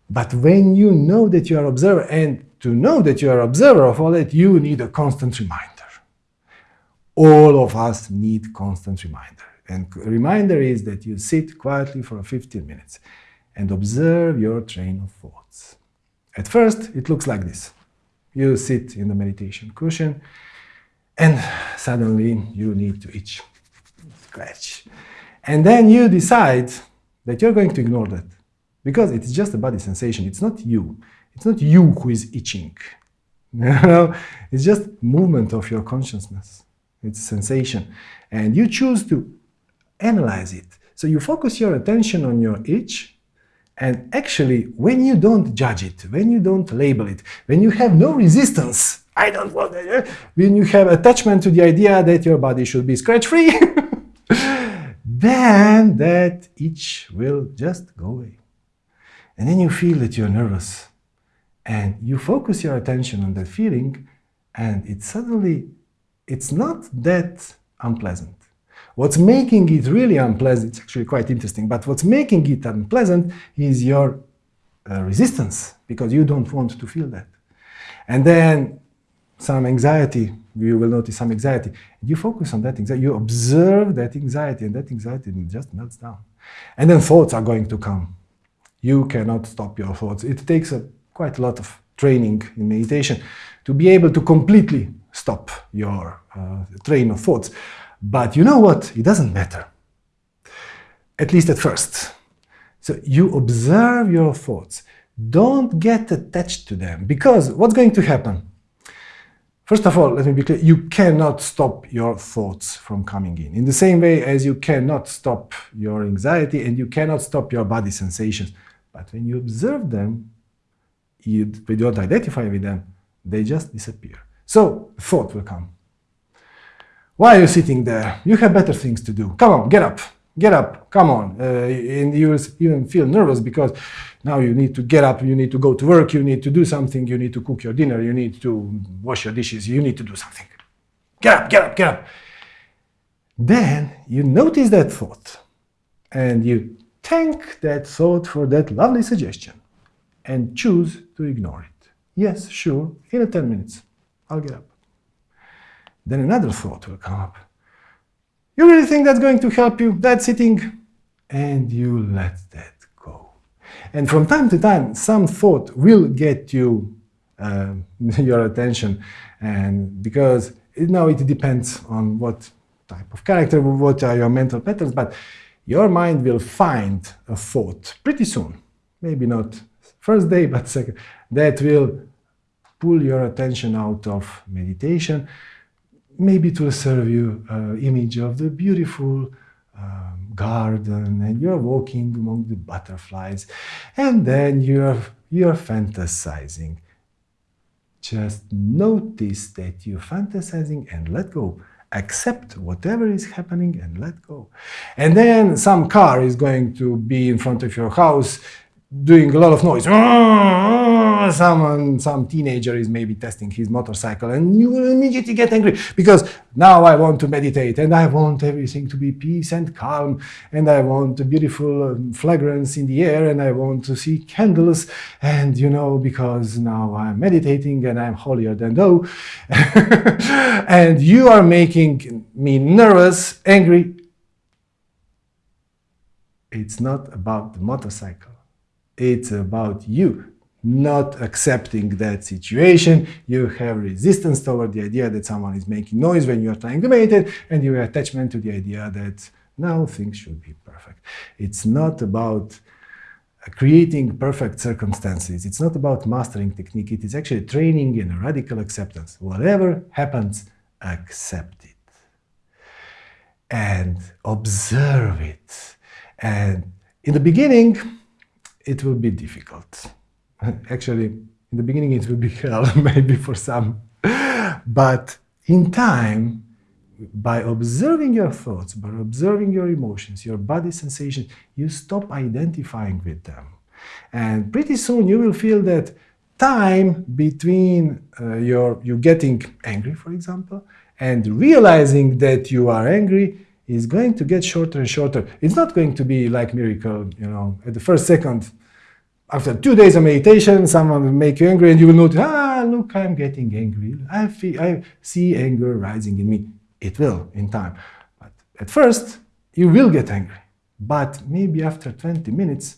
but when you know that you are observer, and to know that you are observer of all that, you need a constant reminder. All of us need constant reminder. And reminder is that you sit quietly for 15 minutes and observe your train of thoughts. At first, it looks like this. You sit in the meditation cushion and suddenly you need to itch, scratch. And then you decide that you're going to ignore that because it's just a body sensation. It's not you. It's not you who is itching. <laughs> it's just movement of your consciousness. It's sensation. And you choose to analyze it. So you focus your attention on your itch and actually, when you don't judge it, when you don't label it, when you have no resistance, <laughs> I don't want that, when you have attachment to the idea that your body should be scratch-free, <laughs> then that itch will just go away. And then you feel that you're nervous. And you focus your attention on that feeling, and it suddenly, it's not that unpleasant. What's making it really unpleasant, it's actually quite interesting, but what's making it unpleasant is your uh, resistance, because you don't want to feel that. And then some anxiety, you will notice some anxiety. You focus on that anxiety, you observe that anxiety, and that anxiety just melts down. And then thoughts are going to come. You cannot stop your thoughts. It takes a, quite a lot of training in meditation to be able to completely stop your uh, train of thoughts. But you know what? It doesn't matter. At least at first. So you observe your thoughts. Don't get attached to them because what's going to happen? First of all, let me be clear, you cannot stop your thoughts from coming in. In the same way as you cannot stop your anxiety and you cannot stop your body sensations. But when you observe them, you, you don't identify with them, they just disappear. So thought will come. Why are you sitting there? You have better things to do. Come on, get up, get up, come on. Uh, and you even feel nervous because now you need to get up, you need to go to work, you need to do something, you need to cook your dinner, you need to wash your dishes, you need to do something. Get up, get up, get up. Then you notice that thought and you thank that thought for that lovely suggestion and choose to ignore it. Yes, sure, in 10 minutes, I'll get up. Then another thought will come up. You really think that's going to help you, that sitting? And you let that go. and from time to time, some thought will get you uh, <laughs> your attention, and because know it depends on what type of character, what are your mental patterns, but your mind will find a thought pretty soon, maybe not first day, but second, that will pull your attention out of meditation. Maybe it will serve you an image of the beautiful um, garden and you're walking among the butterflies and then you're you're fantasizing just notice that you're fantasizing and let go accept whatever is happening and let go and then some car is going to be in front of your house doing a lot of noise someone, some teenager is maybe testing his motorcycle and you will immediately get angry because now I want to meditate and I want everything to be peace and calm and I want a beautiful um, fragrance in the air and I want to see candles and you know because now I'm meditating and I'm holier than thou <laughs> and you are making me nervous, angry. It's not about the motorcycle. It's about you not accepting that situation. You have resistance toward the idea that someone is making noise when you are trying to meditate, and you have attachment to the idea that now things should be perfect. It's not about creating perfect circumstances. It's not about mastering technique. It is actually training in a radical acceptance. Whatever happens, accept it. And observe it. And in the beginning, it will be difficult. Actually, in the beginning it will be <laughs> hell, maybe for some. But in time, by observing your thoughts, by observing your emotions, your body sensations, you stop identifying with them. And pretty soon you will feel that time between uh, your you getting angry, for example, and realizing that you are angry is going to get shorter and shorter. It's not going to be like miracle, you know, at the first second, after two days of meditation, someone will make you angry and you will notice, ah, look, I'm getting angry. I, feel, I see anger rising in me. It will in time. But at first, you will get angry. But maybe after 20 minutes,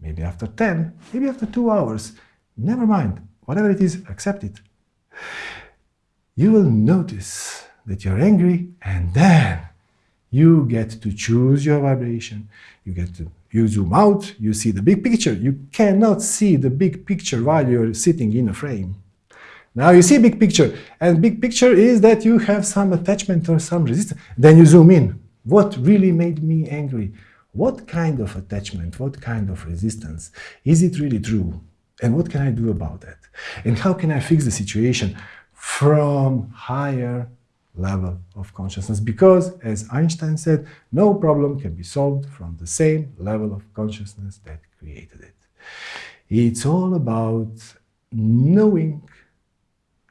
maybe after 10, maybe after two hours, never mind. Whatever it is, accept it. You will notice that you're angry and then you get to choose your vibration. You get to, you zoom out, you see the big picture. You cannot see the big picture while you're sitting in a frame. Now you see big picture, and big picture is that you have some attachment or some resistance. Then you zoom in. What really made me angry? What kind of attachment? What kind of resistance? Is it really true? And what can I do about that? And how can I fix the situation from higher level of consciousness? Because, as Einstein said, no problem can be solved from the same level of consciousness that created it. It's all about knowing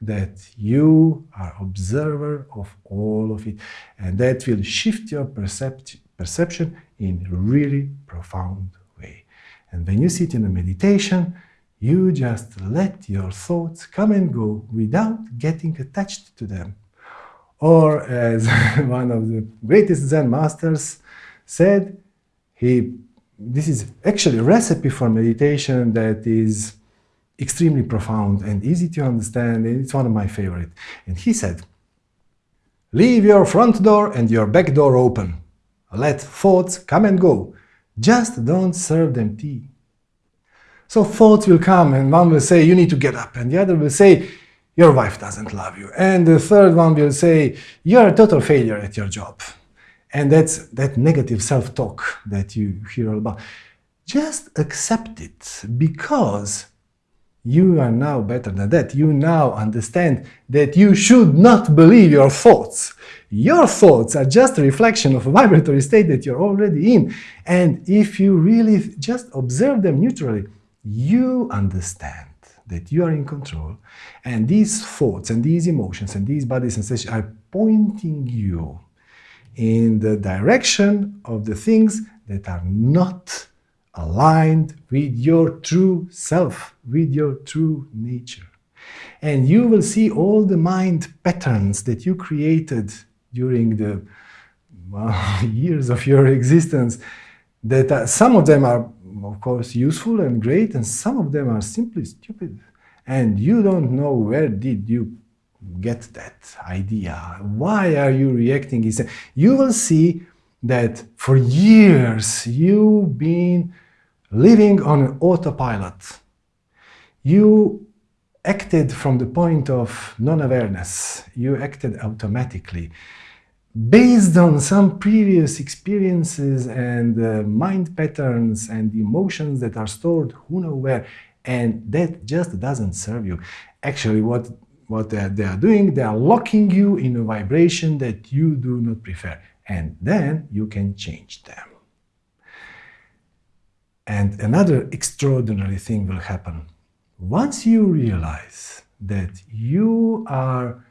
that you are observer of all of it and that will shift your percept perception in a really profound way. And when you sit in a meditation, you just let your thoughts come and go without getting attached to them. Or as <laughs> one of the greatest Zen masters said, he, this is actually a recipe for meditation that is extremely profound and easy to understand. And it's one of my favorite. And he said, leave your front door and your back door open. Let thoughts come and go. Just don't serve them tea. So thoughts will come and one will say, you need to get up. And the other will say, your wife doesn't love you. And the third one will say, you're a total failure at your job. And that's that negative self-talk that you hear all about. Just accept it because you are now better than that. You now understand that you should not believe your thoughts. Your thoughts are just a reflection of a <laughs> vibratory state that you're already in. And if you really just observe them neutrally, you understand that you are in control. And these thoughts and these emotions and these body sensations are pointing you in the direction of the things that are not aligned with your true self, with your true nature. And you will see all the mind patterns that you created during the well, <laughs> years of your existence, that uh, some of them are, of course, useful and great, and some of them are simply stupid. And you don't know where did you get that idea. Why are you reacting? You will see that for years you've been living on autopilot. You acted from the point of non-awareness. You acted automatically based on some previous experiences and uh, mind patterns and emotions that are stored who know where and that just doesn't serve you. Actually, what, what they are, they are doing, they are locking you in a vibration that you do not prefer and then you can change them. And another extraordinary thing will happen. Once you realize that you are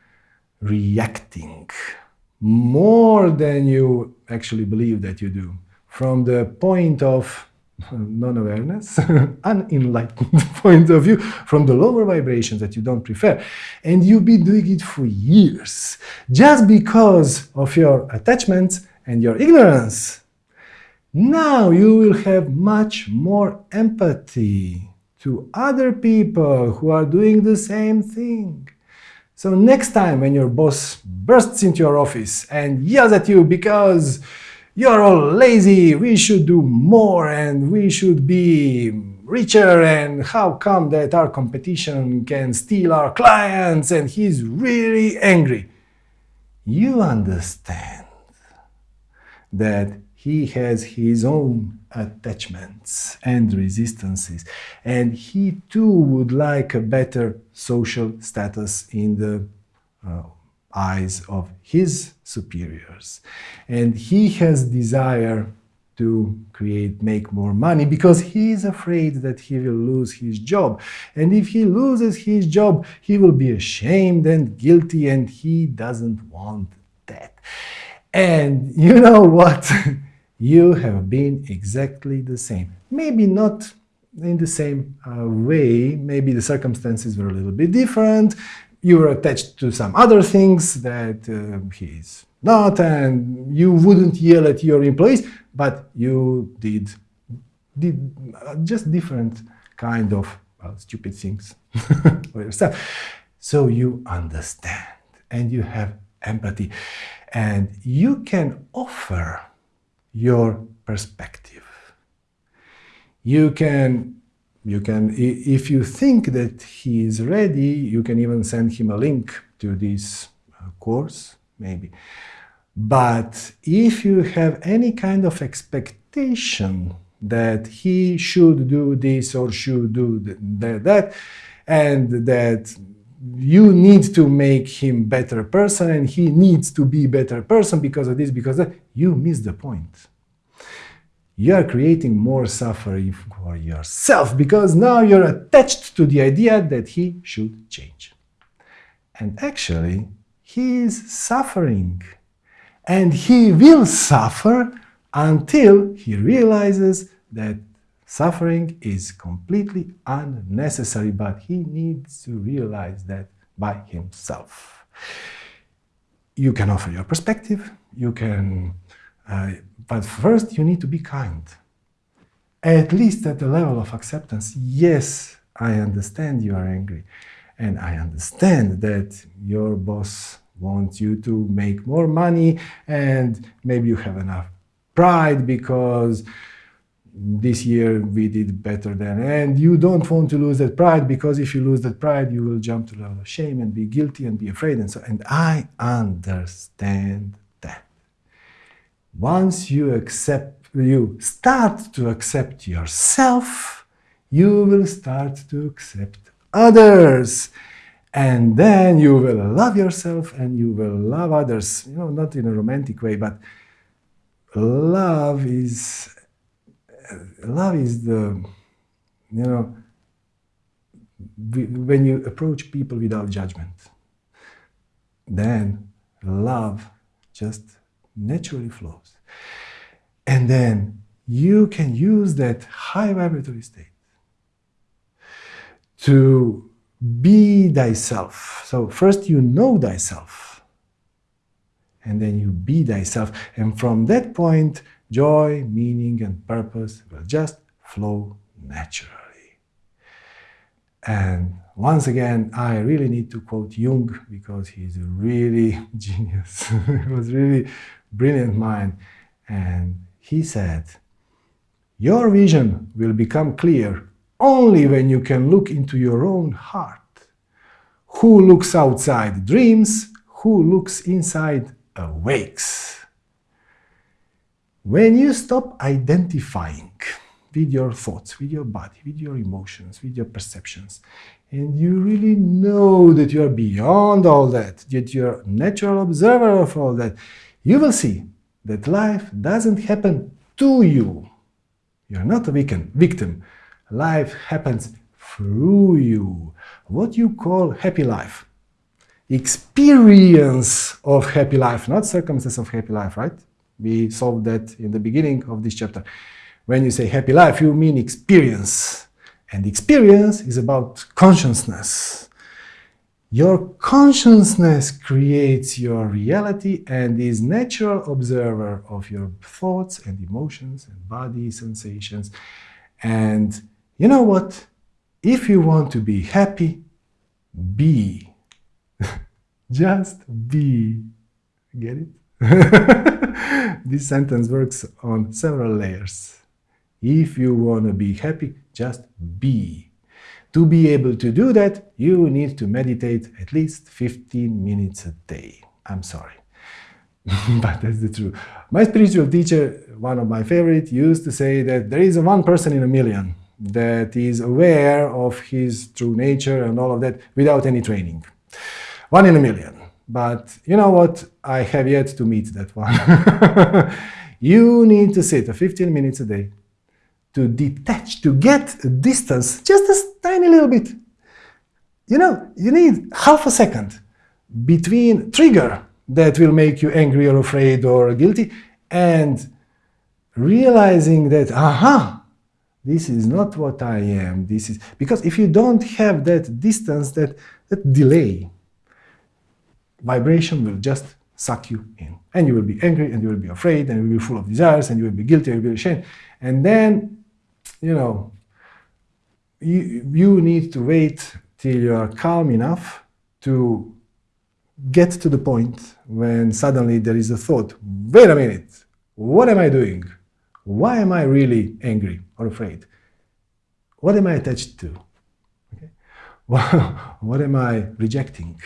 reacting more than you actually believe that you do, from the point of <laughs> non-awareness, <laughs> unenlightened <laughs> point of view, from the lower vibrations that you don't prefer. And you've been doing it for years, just because of your attachments and your ignorance. Now you will have much more empathy to other people who are doing the same thing. So next time when your boss bursts into your office and yells at you because you're all lazy, we should do more and we should be richer and how come that our competition can steal our clients and he's really angry. You understand that he has his own attachments and resistances, and he too would like a better social status in the uh, eyes of his superiors. And he has desire to create, make more money because he is afraid that he will lose his job. And if he loses his job, he will be ashamed and guilty and he doesn't want that. And <laughs> you know what? You have been exactly the same. Maybe not in the same uh, way, maybe the circumstances were a little bit different, you were attached to some other things that uh, he's not, and you wouldn't yell at your employees, but you did, did uh, just different kind of well, stupid things <laughs> for yourself. So you understand and you have empathy and you can offer your perspective. You can, you can, if you think that he is ready, you can even send him a link to this uh, course, maybe. But if you have any kind of expectation that he should do this or should do that, that and that you need to make him better person and he needs to be better person because of this, because that, you miss the point. You are creating more suffering for yourself because now you're attached to the idea that he should change. And actually, he is suffering. And he will suffer until he realizes that Suffering is completely unnecessary, but he needs to realize that by himself. You can offer your perspective, you can, uh, but first you need to be kind. At least at the level of acceptance, yes, I understand you are angry. And I understand that your boss wants you to make more money and maybe you have enough pride because this year we did better than and you don't want to lose that pride because if you lose that pride you will jump to the level of shame and be guilty and be afraid and so and i understand that. Once you accept you start to accept yourself you will start to accept others. And then you will love yourself and you will love others. You know not in a romantic way but love is love is the, you know, when you approach people without judgment, then love just naturally flows. And then you can use that high vibratory state to be thyself. So first you know thyself, and then you be thyself. And from that point, Joy, meaning, and purpose will just flow naturally. And once again, I really need to quote Jung because he's a really <laughs> genius. <laughs> he was really brilliant mind. And he said, your vision will become clear only when you can look into your own heart. Who looks outside dreams, who looks inside awakes. When you stop identifying with your thoughts, with your body, with your emotions, with your perceptions, and you really know that you are beyond all that, that you're a natural observer of all that, you will see that life doesn't happen to you. You're not a victim. Life happens through you. What you call happy life. Experience of happy life, not circumstances of happy life, right? We solved that in the beginning of this chapter. When you say happy life, you mean experience. And experience is about consciousness. Your consciousness creates your reality and is natural observer of your thoughts and emotions and body sensations. And you know what? If you want to be happy, be. <laughs> Just be. Get it? <laughs> this sentence works on several layers. If you want to be happy, just be. To be able to do that, you need to meditate at least 15 minutes a day. I'm sorry. <laughs> but that's the truth. My spiritual teacher, one of my favorite, used to say that there is one person in a million that is aware of his true nature and all of that without any training. One in a million. But you know what? I have yet to meet that one. <laughs> you need to sit 15 minutes a day to detach, to get a distance, just a tiny little bit. You know, you need half a second between trigger that will make you angry or afraid or guilty and realizing that, aha, this is not what I am. This is because if you don't have that distance, that, that delay, vibration will just suck you in. And you will be angry and you will be afraid and you will be full of desires and you will be guilty and you will be ashamed. And then, you know, you, you need to wait till you are calm enough to get to the point when suddenly there is a thought, wait a minute, what am I doing? Why am I really angry or afraid? What am I attached to? Okay. <laughs> what am I rejecting?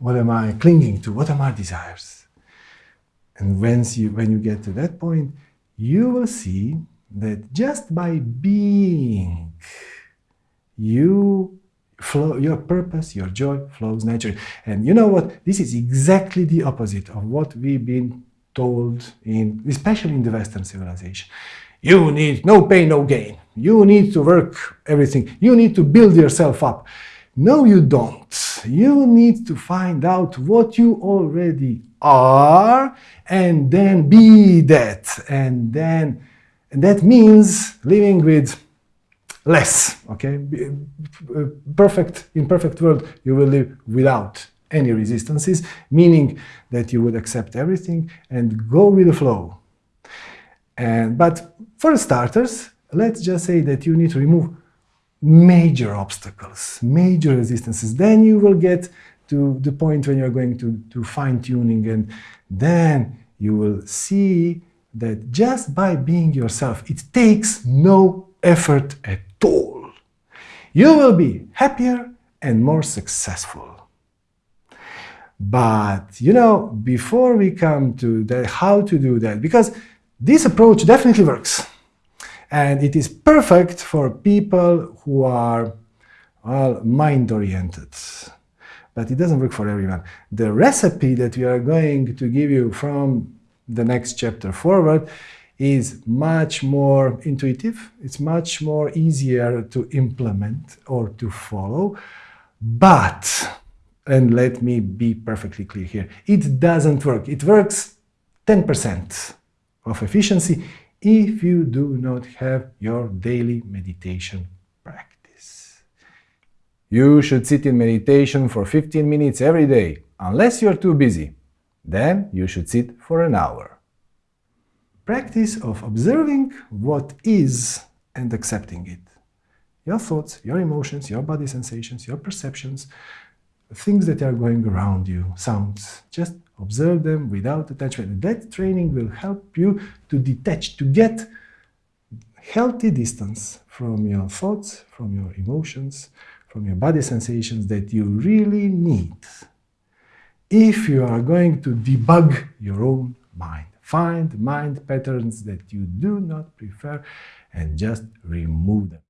What am I clinging to? What are my desires? And once you, when you get to that point, you will see that just by being, you flow, your purpose, your joy flows naturally. And you know what? This is exactly the opposite of what we've been told, in, especially in the Western civilization. You need no pain, no gain. You need to work everything. You need to build yourself up. No, you don't. You need to find out what you already are and then be that. And then and that means living with less, okay? Uh, perfect, in perfect world, you will live without any resistances, meaning that you would accept everything and go with the flow. And, but for starters, let's just say that you need to remove major obstacles, major resistances. Then you will get to the point when you're going to, to fine-tuning and then you will see that just by being yourself, it takes no effort at all. You will be happier and more successful. But, you know, before we come to the how to do that, because this approach definitely works. And it is perfect for people who are, well, mind-oriented. But it doesn't work for everyone. The recipe that we are going to give you from the next chapter forward is much more intuitive, it's much more easier to implement or to follow, but, and let me be perfectly clear here, it doesn't work. It works 10% of efficiency if you do not have your daily meditation practice. You should sit in meditation for 15 minutes every day, unless you're too busy. Then you should sit for an hour practice of observing what is and accepting it. Your thoughts, your emotions, your body sensations, your perceptions, things that are going around you, sounds. Just observe them without attachment. That training will help you to detach, to get healthy distance from your thoughts, from your emotions, from your body sensations that you really need if you are going to debug your own mind. Find mind patterns that you do not prefer and just remove them.